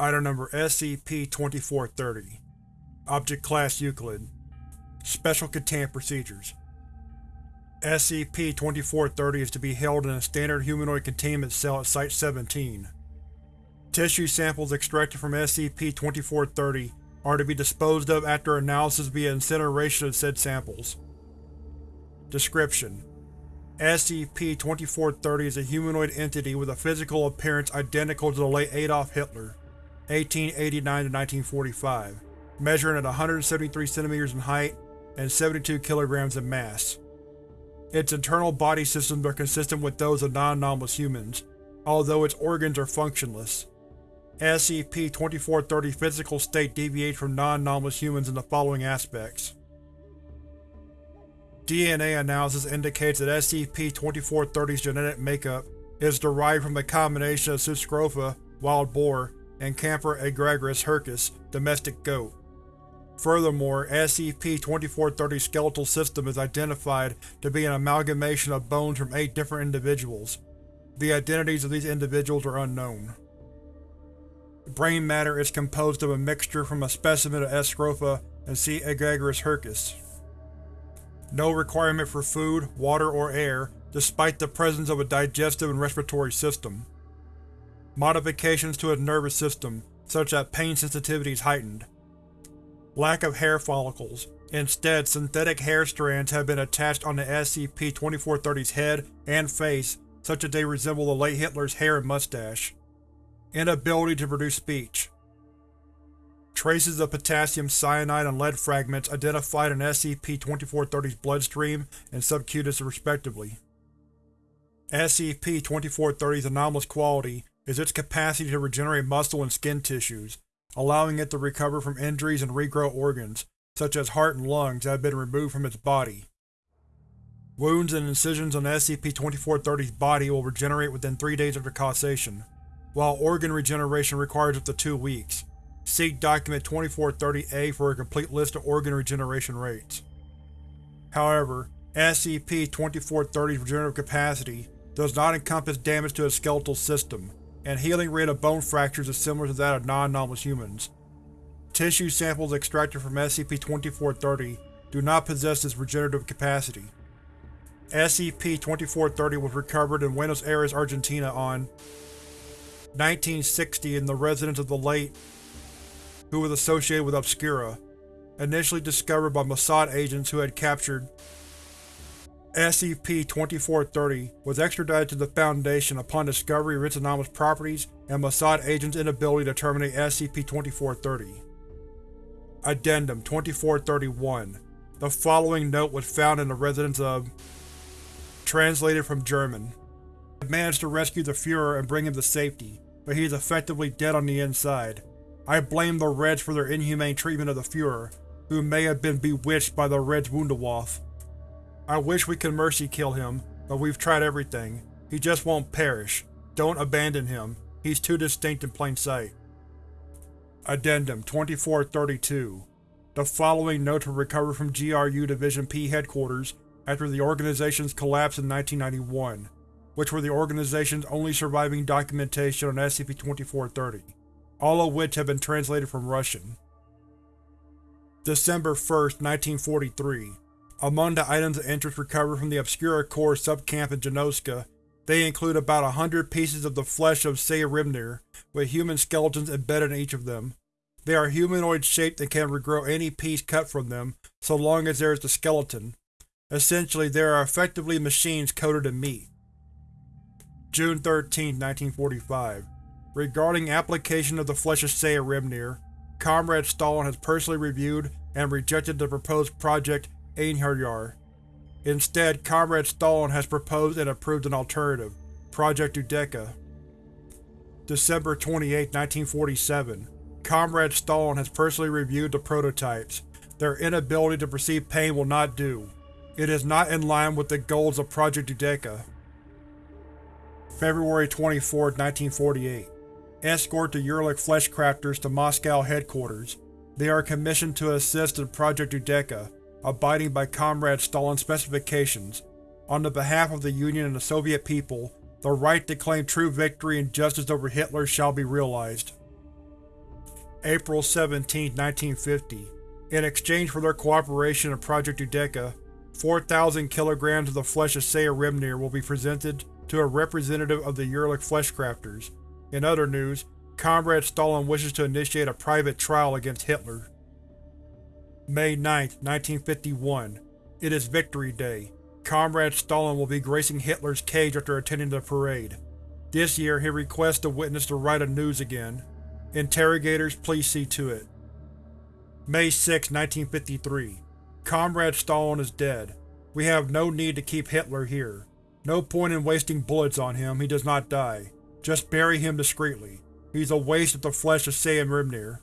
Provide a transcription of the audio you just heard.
Item Number SCP-2430 Object Class Euclid. Special Containment Procedures. SCP-2430 is to be held in a standard humanoid containment cell at Site-17. Tissue samples extracted from SCP-2430 are to be disposed of after analysis via incineration of said samples. Description: SCP-2430 is a humanoid entity with a physical appearance identical to the late Adolf Hitler 1889–1945, measuring at 173 cm in height and 72 kg in mass. Its internal body systems are consistent with those of non-anomalous humans, although its organs are functionless. SCP-2430's physical state deviates from non-anomalous humans in the following aspects. DNA analysis indicates that SCP-2430's genetic makeup is derived from a combination of Sus scrofa, wild boar, and Capra aegagrus hircus, domestic goat. Furthermore, SCP-2430's skeletal system is identified to be an amalgamation of bones from eight different individuals. The identities of these individuals are unknown. Brain matter is composed of a mixture from a specimen of S. scrofa and C. aegagrus hircus. No requirement for food, water, or air, despite the presence of a digestive and respiratory system. Modifications to its nervous system, such that pain sensitivity is heightened. Lack of hair follicles. Instead, synthetic hair strands have been attached on the SCP-2430's head and face such that they resemble the late Hitler's hair and mustache. Inability to produce speech. Traces of potassium cyanide and lead fragments identified in SCP-2430's bloodstream and subcutis respectively. SCP-2430's anomalous quality is its capacity to regenerate muscle and skin tissues, allowing it to recover from injuries and regrow organs, such as heart and lungs that have been removed from its body. Wounds and incisions on SCP-2430's body will regenerate within three days after causation, while organ regeneration requires up to two weeks. See Document 2430-A for a complete list of organ regeneration rates. However, SCP-2430's regenerative capacity does not encompass damage to its skeletal system, and healing rate of bone fractures is similar to that of non-anomalous humans. Tissue samples extracted from SCP-2430 do not possess this regenerative capacity. SCP-2430 was recovered in Buenos Aires, Argentina on 1960 in the residence of the late, who was associated with Obscura, initially discovered by Mossad agents who had captured SCP-2430 was extradited to the Foundation upon discovery of its anomalous properties and Mossad agents' inability to terminate SCP-2430. Addendum 2431 The following note was found in the residence of Translated from German. I managed to rescue the Fuhrer and bring him to safety, but he is effectively dead on the inside. I blame the Reds for their inhumane treatment of the Fuhrer, who may have been bewitched by the Reds Wunderwaffe. I wish we could mercy kill him, but we've tried everything. He just won't perish. Don't abandon him. He's too distinct in plain sight. Addendum 2432 The following notes were recovered from GRU Division P headquarters after the organization's collapse in 1991, which were the organization's only surviving documentation on SCP-2430, all of which have been translated from Russian. December 1, 1943 among the items of interest recovered from the Obscura Corps subcamp in Janoska, they include about a hundred pieces of the flesh of Sæhrímnir, with human skeletons embedded in each of them. They are humanoid-shaped and can regrow any piece cut from them, so long as there is the skeleton. Essentially, they are effectively machines coated in meat. June 13, 1945 Regarding application of the flesh of Sæhrímnir, Comrade Stalin has personally reviewed and rejected the proposed project Einherjar. Instead, Comrade Stalin has proposed and approved an alternative, Project Udeka. December 28, 1947 Comrade Stalin has personally reviewed the prototypes. Their inability to perceive pain will not do. It is not in line with the goals of Project Udeka. February 24, 1948 Escort the Urlik Fleshcrafters to Moscow headquarters. They are commissioned to assist in Project Udeka, abiding by Comrade Stalin's specifications, on the behalf of the Union and the Soviet people, the right to claim true victory and justice over Hitler shall be realized. April 17, 1950. In exchange for their cooperation in Project Udeka, 4,000 kilograms of the flesh of Sæhrímnir will be presented to a representative of the Urlik Fleshcrafters. In other news, Comrade Stalin wishes to initiate a private trial against Hitler. May 9, 1951. It is Victory Day. Comrade Stalin will be gracing Hitler's cage after attending the parade. This year he requests to witness to write a News again. Interrogators, please see to it. May 6, 1953. Comrade Stalin is dead. We have no need to keep Hitler here. No point in wasting bullets on him, he does not die. Just bury him discreetly. He's a waste of the flesh of Sæhrímnir.